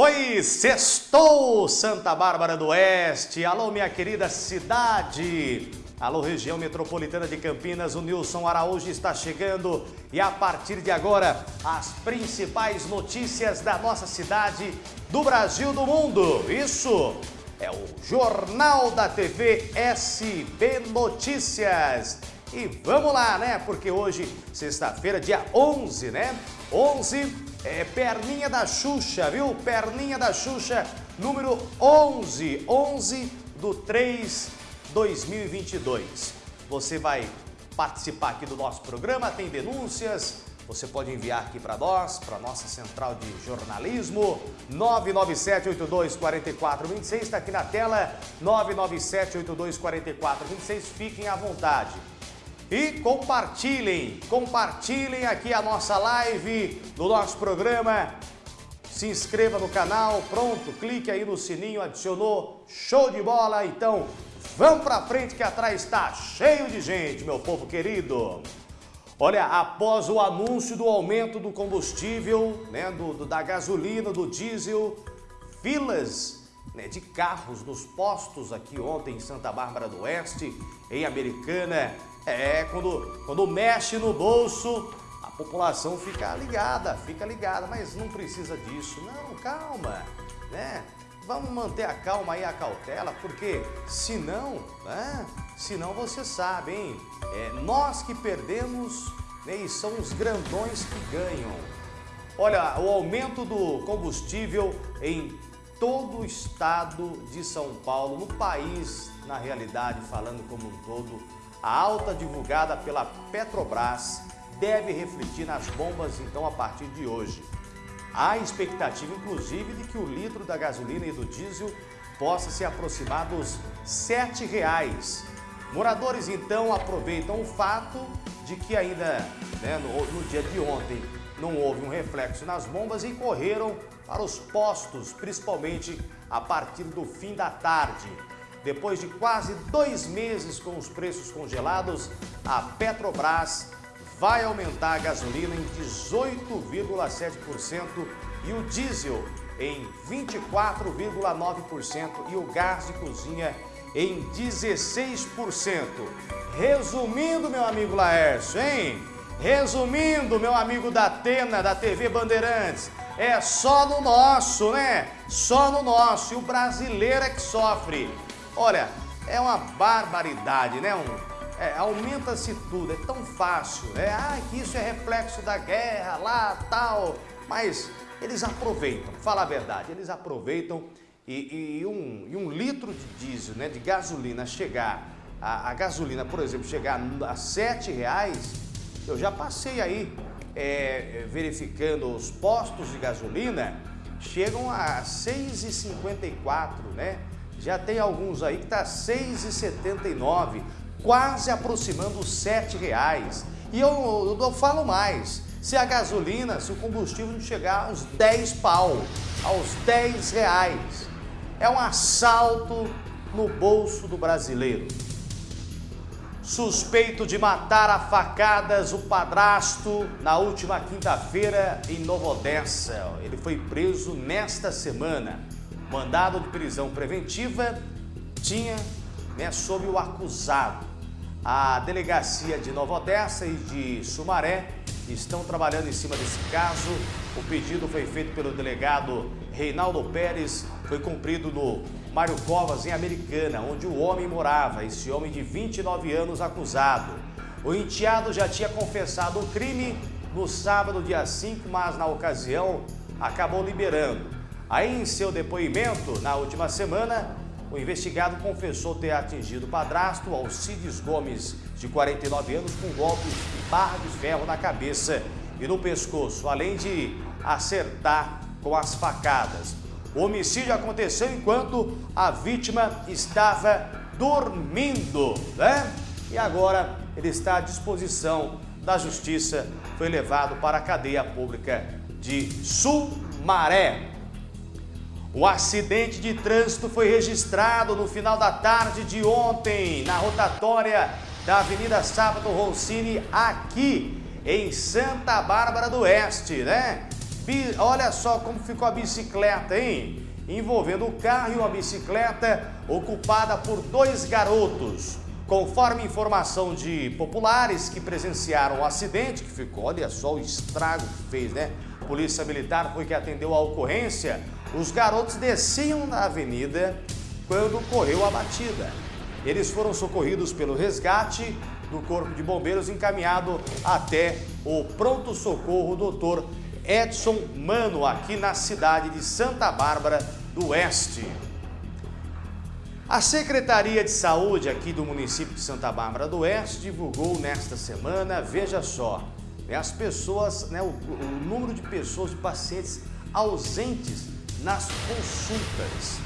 Oi, sextou Santa Bárbara do Oeste. Alô, minha querida cidade. Alô, região metropolitana de Campinas. O Nilson Araújo está chegando e a partir de agora, as principais notícias da nossa cidade, do Brasil, do mundo. Isso é o Jornal da TV SB Notícias. E vamos lá, né? Porque hoje, sexta-feira, dia 11, né? 11 é perninha da Xuxa, viu? Perninha da Xuxa, número 11, 11 do 3 2022. Você vai participar aqui do nosso programa, tem denúncias, você pode enviar aqui para nós, para nossa central de jornalismo, 997-824426, está aqui na tela, 997-824426, fiquem à vontade. E compartilhem, compartilhem aqui a nossa live do nosso programa. Se inscreva no canal, pronto, clique aí no sininho, adicionou, show de bola. Então, vamos para frente que atrás está cheio de gente, meu povo querido. Olha, após o anúncio do aumento do combustível, né, do, do da gasolina, do diesel, filas né, de carros nos postos aqui ontem em Santa Bárbara do Oeste, em Americana, é, quando, quando mexe no bolso, a população fica ligada, fica ligada, mas não precisa disso. Não, calma, né? Vamos manter a calma e a cautela, porque senão, né? Senão você sabe, hein? É, nós que perdemos né, e são os grandões que ganham. Olha, o aumento do combustível em todo o estado de São Paulo, no país, na realidade, falando como um todo, a alta divulgada pela Petrobras deve refletir nas bombas então a partir de hoje. Há expectativa inclusive de que o litro da gasolina e do diesel possa se aproximar dos R$ 7,00. Moradores então aproveitam o fato de que ainda né, no, no dia de ontem não houve um reflexo nas bombas e correram para os postos, principalmente a partir do fim da tarde. Depois de quase dois meses com os preços congelados, a Petrobras vai aumentar a gasolina em 18,7% e o diesel em 24,9% e o gás de cozinha em 16%. Resumindo, meu amigo Laércio, hein? Resumindo, meu amigo da Atena, da TV Bandeirantes, é só no nosso, né? Só no nosso. E o brasileiro é que sofre. Olha, é uma barbaridade, né? Um, é, Aumenta-se tudo, é tão fácil. É, ah, que isso é reflexo da guerra lá, tal. Mas eles aproveitam, fala a verdade, eles aproveitam e, e, um, e um, litro de diesel, né, de gasolina chegar, a, a gasolina, por exemplo, chegar a sete reais, eu já passei aí é, verificando os postos de gasolina, chegam a 6,54, né? Já tem alguns aí que está R$ 6,79, quase aproximando R$ reais. E eu, eu, eu, falo mais, se a gasolina, se o combustível não chegar aos 10 pau, aos 10 reais, é um assalto no bolso do brasileiro. Suspeito de matar a facadas o padrasto na última quinta-feira em Nova Odessa. Ele foi preso nesta semana mandado de prisão preventiva tinha né, sob o acusado. A delegacia de Nova Odessa e de Sumaré estão trabalhando em cima desse caso. O pedido foi feito pelo delegado Reinaldo Pérez, foi cumprido no Mário Covas, em Americana, onde o homem morava, esse homem de 29 anos acusado. O enteado já tinha confessado o crime no sábado, dia 5, mas na ocasião acabou liberando. Aí, em seu depoimento, na última semana, o investigado confessou ter atingido o padrasto, Alcides Gomes, de 49 anos, com golpes de barra de ferro na cabeça e no pescoço, além de acertar com as facadas. O homicídio aconteceu enquanto a vítima estava dormindo, né? E agora ele está à disposição da justiça, foi levado para a cadeia pública de Sumaré. O acidente de trânsito foi registrado no final da tarde de ontem, na rotatória da Avenida Sábado Roncini, aqui em Santa Bárbara do Oeste, né? Olha só como ficou a bicicleta, hein? Envolvendo o carro e uma bicicleta ocupada por dois garotos. Conforme informação de populares que presenciaram o acidente, que ficou, olha só o estrago que fez, né? Polícia Militar foi que atendeu a ocorrência. Os garotos desciam na avenida quando ocorreu a batida. Eles foram socorridos pelo resgate do Corpo de Bombeiros encaminhado até o pronto-socorro doutor Edson Mano, aqui na cidade de Santa Bárbara do Oeste. A Secretaria de Saúde aqui do município de Santa Bárbara do Oeste divulgou nesta semana, veja só, né, as pessoas, né, o, o número de pessoas, de pacientes ausentes nas consultas.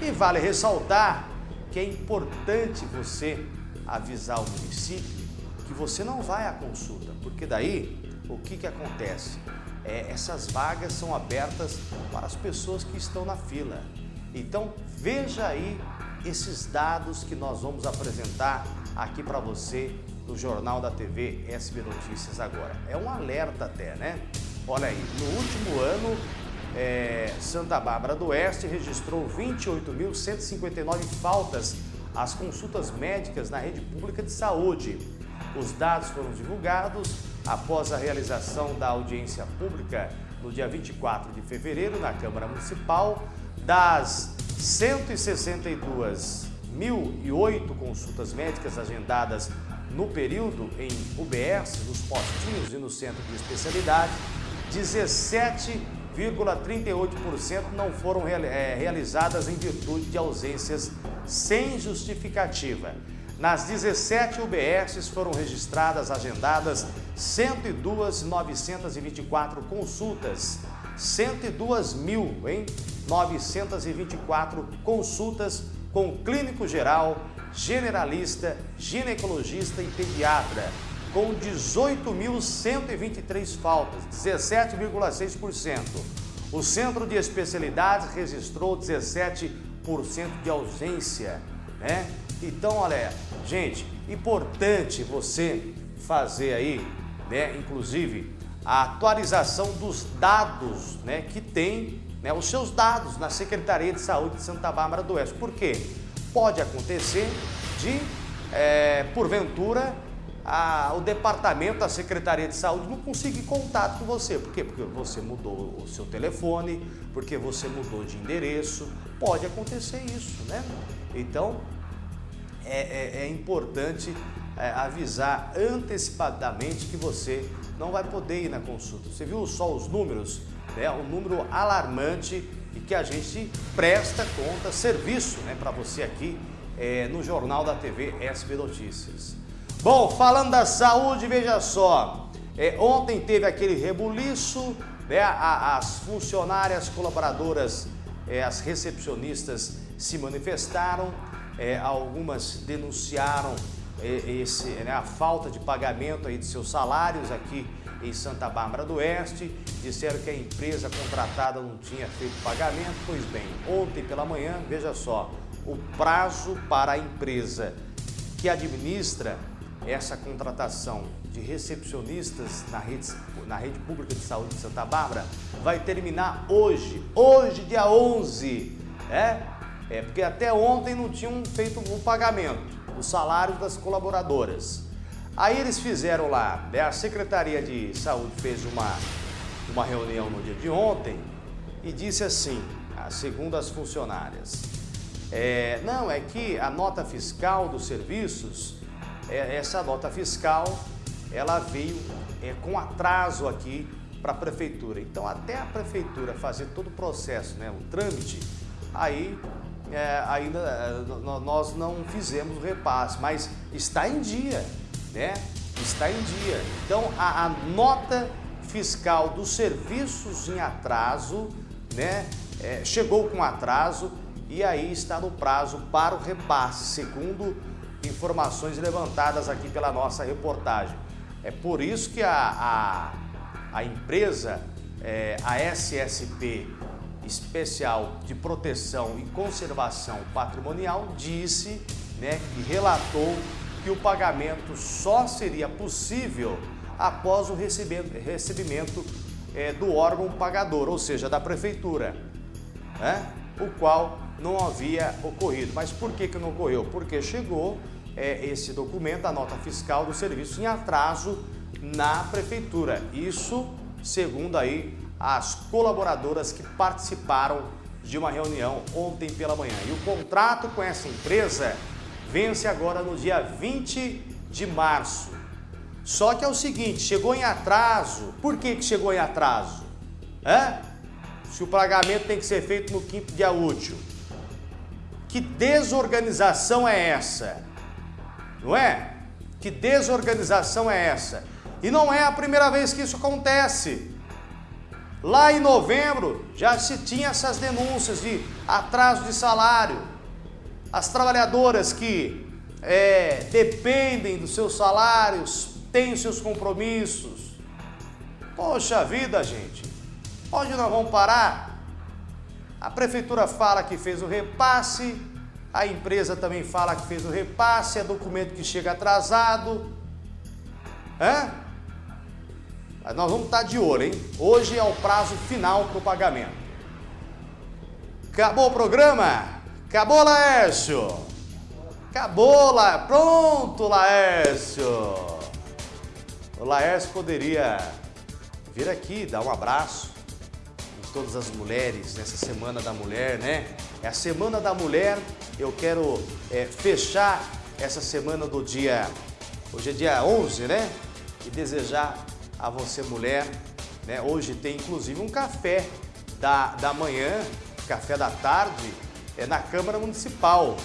E vale ressaltar que é importante você avisar o município que você não vai à consulta, porque daí o que, que acontece? É, essas vagas são abertas para as pessoas que estão na fila. Então veja aí esses dados que nós vamos apresentar aqui para você no Jornal da TV SB Notícias agora. É um alerta até, né? Olha aí, no último ano, é, Santa Bárbara do Oeste registrou 28.159 faltas às consultas médicas na rede pública de saúde. Os dados foram divulgados após a realização da audiência pública no dia 24 de fevereiro na Câmara Municipal das 162.008 consultas médicas agendadas no período em UBS, nos postinhos e no centro de especialidade, 17,38% não foram é, realizadas em virtude de ausências sem justificativa. Nas 17 UBSs foram registradas, agendadas 102.924 consultas, 102.924 consultas com clínico geral, generalista, ginecologista e pediatra, com 18.123 faltas, 17,6%. O Centro de Especialidades registrou 17% de ausência, né? Então, olha, gente, importante você fazer aí, né, inclusive, a atualização dos dados, né, que tem, né, os seus dados na Secretaria de Saúde de Santa Bárbara do Oeste. Por quê? Pode acontecer de, é, porventura, a, o departamento, a Secretaria de Saúde não conseguir contato com você. Por quê? Porque você mudou o seu telefone, porque você mudou de endereço. Pode acontecer isso, né? Então, é, é, é importante é, avisar antecipadamente que você não vai poder ir na consulta. Você viu só os números? Né? um número alarmante e que a gente presta conta, serviço né, para você aqui é, no Jornal da TV SB Notícias. Bom, falando da saúde, veja só, é, ontem teve aquele rebuliço, né, a, as funcionárias colaboradoras, é, as recepcionistas se manifestaram, é, algumas denunciaram é, esse, né, a falta de pagamento aí de seus salários aqui em Santa Bárbara do Oeste, disseram que a empresa contratada não tinha feito pagamento, pois bem, ontem pela manhã, veja só, o prazo para a empresa que administra essa contratação de recepcionistas na rede, na rede pública de saúde de Santa Bárbara vai terminar hoje, hoje dia 11, é? É, porque até ontem não tinham feito o pagamento dos salários das colaboradoras. Aí eles fizeram lá, né, a Secretaria de Saúde fez uma, uma reunião no dia de ontem e disse assim, segundo as funcionárias, é, não, é que a nota fiscal dos serviços, é, essa nota fiscal, ela veio é, com atraso aqui para a prefeitura. Então, até a prefeitura fazer todo o processo, né, o trâmite, aí é, ainda é, nós não fizemos o repasse, mas está em dia, né? Está em dia. Então, a, a nota fiscal dos serviços em atraso, né? É, chegou com atraso e aí está no prazo para o repasse, segundo informações levantadas aqui pela nossa reportagem. É por isso que a, a, a empresa, é, a SSP, Especial de Proteção e Conservação Patrimonial disse, né, que relatou que o pagamento só seria possível após o recebimento é, do órgão pagador, ou seja, da prefeitura, né? o qual não havia ocorrido. Mas por que, que não ocorreu? Porque chegou é, esse documento, a nota fiscal do serviço em atraso na prefeitura. Isso segundo aí as colaboradoras que participaram de uma reunião ontem pela manhã. E o contrato com essa empresa vence agora no dia 20 de março. Só que é o seguinte, chegou em atraso. Por que, que chegou em atraso? Se o pagamento tem que ser feito no quinto dia útil. Que desorganização é essa? Não é? Que desorganização é essa? E não é a primeira vez que isso acontece. Lá em novembro já se tinha essas denúncias de atraso de salário. As trabalhadoras que é, dependem dos seus salários, têm seus compromissos. Poxa vida, gente, onde nós vamos parar? A prefeitura fala que fez o repasse, a empresa também fala que fez o repasse, é documento que chega atrasado. Hã? Mas nós vamos estar de olho, hein? Hoje é o prazo final para o pagamento. Acabou o programa? Acabou, Laércio? Acabou, lá. Pronto, Laércio. O Laércio poderia vir aqui dar um abraço em todas as mulheres nessa Semana da Mulher, né? É a Semana da Mulher. Eu quero é, fechar essa semana do dia... Hoje é dia 11, né? E desejar a você mulher. Né? Hoje tem inclusive um café da, da manhã, café da tarde, é na Câmara Municipal.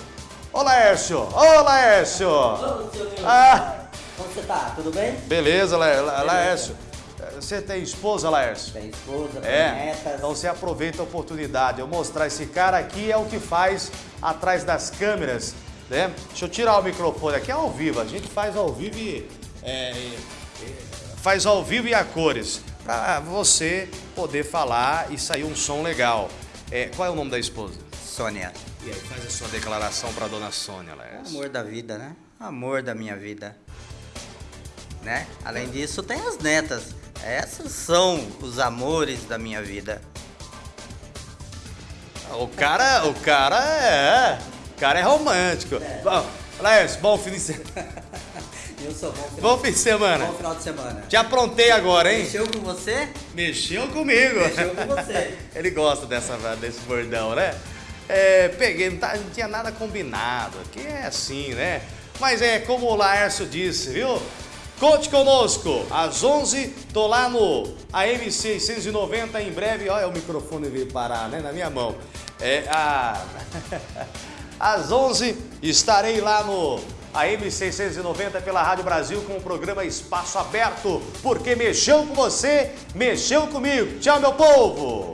Ô Laércio! Ô Laércio! Ô, ah. Como você tá? Tudo bem? Beleza, La La Laércio. Você tem esposa, Laércio? Tem esposa, tem é. netas. Então você aproveita a oportunidade. Eu mostrar esse cara aqui é o que faz atrás das câmeras, né? Deixa eu tirar o microfone aqui, é ao vivo. A gente faz ao vivo e é, faz ao vivo e a cores, para você poder falar e sair um som legal. É, qual é o nome da esposa? Sônia. E aí, faz a sua declaração para dona Sônia, Laércio. Amor da vida, né? Amor da minha vida. Né? Além disso, tem as netas. Essas são os amores da minha vida. O cara, o cara é, o cara é romântico. É. Bom, Laércio, bom fim de semana. Eu sou bom final, bom fim de semana. Bom final de semana. Te aprontei agora, hein? Mexeu com você? Mexeu comigo. Mexeu com você. Ele gosta dessa, desse bordão, né? É, peguei, não, tá, não tinha nada combinado. Aqui é assim, né? Mas é como o Laércio disse, viu? Conte conosco, às 11, tô lá no AM 690 em breve. Olha o microfone veio parar, né, na minha mão. É, a... às 11 estarei lá no a M690 pela Rádio Brasil com o programa Espaço Aberto, porque mexeu com você, mexeu comigo. Tchau, meu povo!